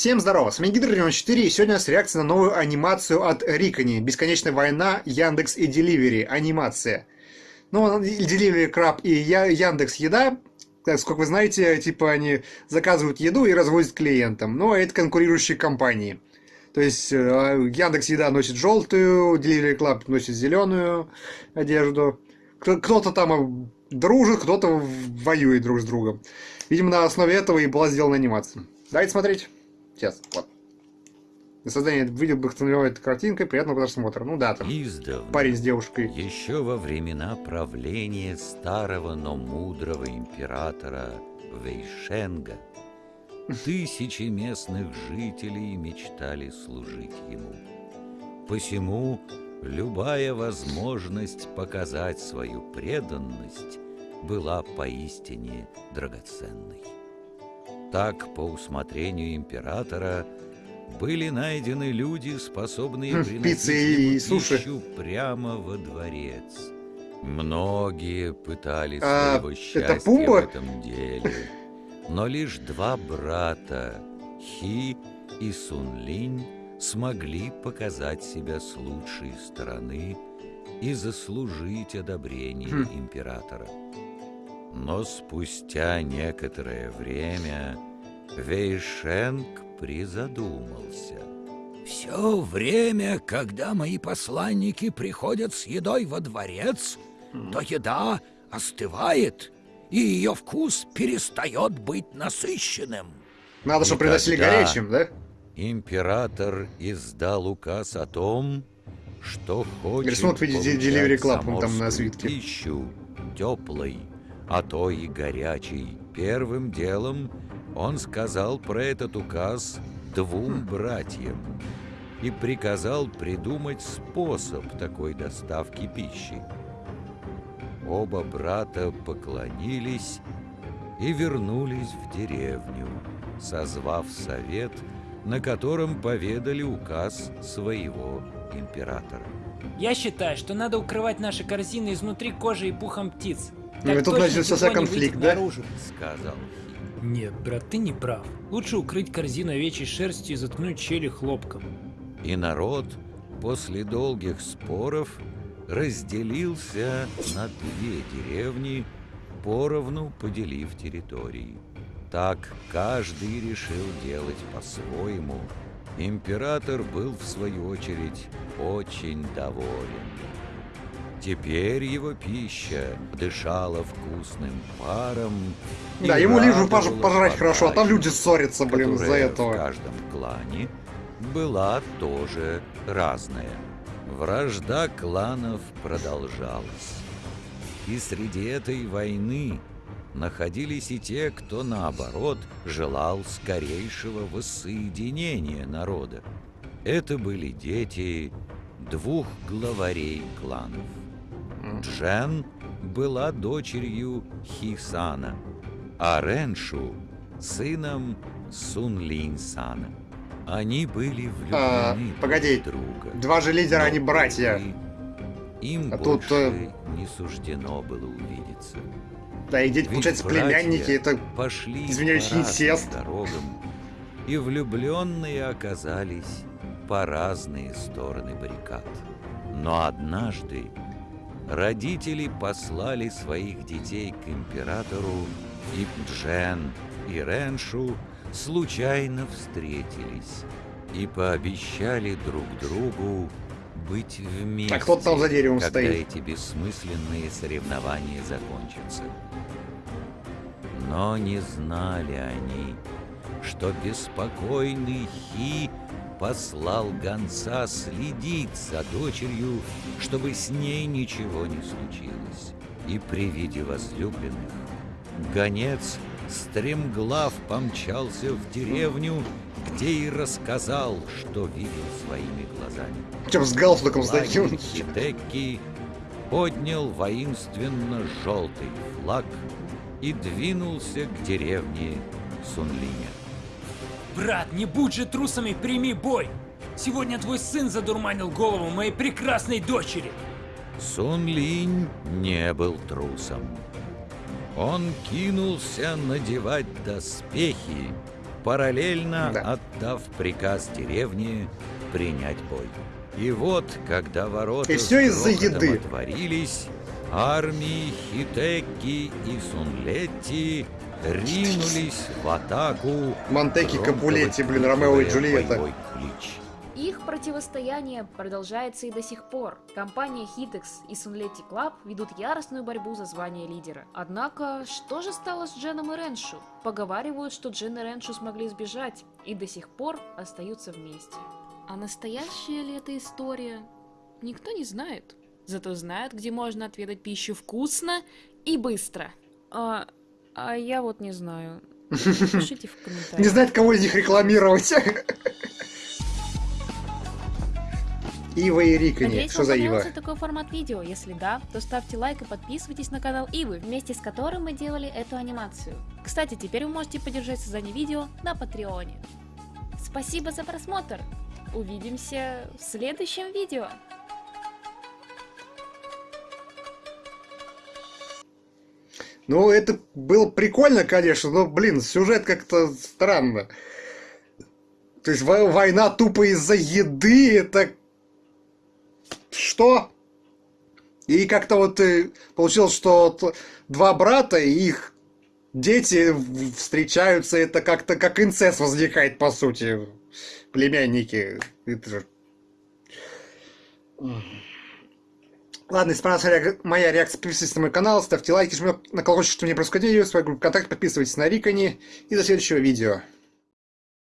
Всем здорово, с вами Гидр 4 и сегодня у нас реакция на новую анимацию от Рикони. Бесконечная война, Яндекс и Деливери. Анимация. Ну, Деливери Краб и Яндекс Еда, как вы знаете, типа они заказывают еду и развозят клиентам. Но это конкурирующие компании. То есть э, Яндекс Еда носит желтую, Delivery Club носит зеленую одежду. Кто-то там дружит, кто-то воюет друг с другом. Видимо, на основе этого и была сделана анимация. Давайте смотреть. Сейчас, вот. Для создания видео вдохновляет картинкой, приятного просмотра. Ну да, там Издавна, парень с девушкой. Еще во времена правления старого, но мудрого императора Вейшенга тысячи местных жителей мечтали служить ему. Посему любая возможность показать свою преданность была поистине драгоценной. Так, по усмотрению императора, были найдены люди, способные хм, приносить ему пищу прямо во дворец. Многие пытались А, своего счастья в этом деле, но лишь два брата, Хи и Сунлинь, смогли показать себя с лучшей стороны и заслужить одобрение Хм. императора. Но спустя некоторое время Вейшенг призадумался. Все время, когда мои посланники приходят с едой во дворец, то еда остывает, и ее вкус перестает быть насыщенным. Надо, чтобы приносили горячим, да? Император издал указ о том, что хочет Рисунок в виде получать Delivery Club, он там на свитке. пищу теплой, а то и горячей. Первым делом он сказал про этот указ двум братьям и приказал придумать способ такой доставки пищи. Оба брата поклонились и вернулись в деревню, созвав совет, на котором поведали указ своего императора. Я считаю, что надо укрывать наши корзины изнутри кожи и пухом птиц. Ну, и тут начался конфликт, да? наружу. Сказал Нет, брат, ты не прав. Лучше укрыть корзину овечьей шерстью и заткнуть щели хлопком. И народ после долгих споров разделился на две деревни, поровну поделив территории. Так каждый решил делать по-своему. Император был, в свою очередь, очень доволен. Теперь его пища дышала вкусным паром. Да, ему лишь бы пожрать хорошо, а там люди ссорятся, блин, из-за этого. в каждом клане была тоже разная. Вражда кланов продолжалась. И среди этой войны находились и те, кто, наоборот, желал скорейшего воссоединения народа. Это были дети двух главарей кланов. Джен была дочерью Хисана, а Реншу — сыном Сунлинь-сана. Они были влюблены А, погоди. друга. Два же лидера, они братья. Им А тут, э, не суждено было увидеться. Да, и дети, Ведь получается, племянники, это... пошли извиняюсь, инцест. дорогам, и влюбленные оказались по разные стороны баррикад. Но однажды родители послали своих детей к императору, и Джен и Реншу случайно встретились и пообещали друг другу быть вместе, А кто там за деревом когда стоит? эти бессмысленные соревнования закончатся. Но не знали они, что беспокойный Хи послал гонца следить за дочерью, чтобы с ней ничего не случилось. И при виде возлюбленных гонец стремглав помчался в деревню, где и рассказал, что видел своими глазами. Чем с галстуком с таким? Лагерь Хидекки поднял воинственно желтый флаг и двинулся к деревне Сунлиня. Брат, не будь же трусами, прими бой! Сегодня твой сын задурманил голову моей прекрасной дочери! Сун Линь не был трусом. Он кинулся надевать доспехи параллельно Да. отдав приказ деревне принять бой. И вот, когда ворота И всё с из-за еды. отворились, армии Хитеки и Сунлетти ринулись в атаку. Монтеки, Капулетти, блин, Ромео и Джульетта. клич. Их противостояние продолжается и до сих пор. Компания Hitex и Sunleti Club ведут яростную борьбу за звание лидера. Однако, что же стало с Дженом и Реншу? Поговаривают, что Джен и Реншу смогли сбежать и до сих пор остаются вместе. А настоящая ли это история? Никто не знает. Зато знают, где можно отведать пищу вкусно и быстро. А, а я вот не знаю. Пишите в комментариях. Не знает, кого из них рекламировать. Ива и Рикани. Надеюсь, Что за Ива? такой формат видео. Если да, то ставьте лайк и подписывайтесь на канал Ивы, вместе с которым мы делали эту анимацию. Кстати, теперь вы можете поддержать создание видео на Патреоне. Спасибо за просмотр! Увидимся в следующем видео! Ну, это было прикольно, конечно, но, блин, сюжет как-то странно. То есть во- война тупо из-за еды, это... Что? И как-то вот э, получилось, что два брата и их дети встречаются, это как-то как инцест возникает, по сути. Племянники. Это же... Ладно, если понравилась моя реакция, подписывайтесь на мой канал, ставьте лайки, жмите на колокольчик, чтобы не пропускать видео, свою группу ВКонтакте, подписывайтесь на Рикони и до следующего видео.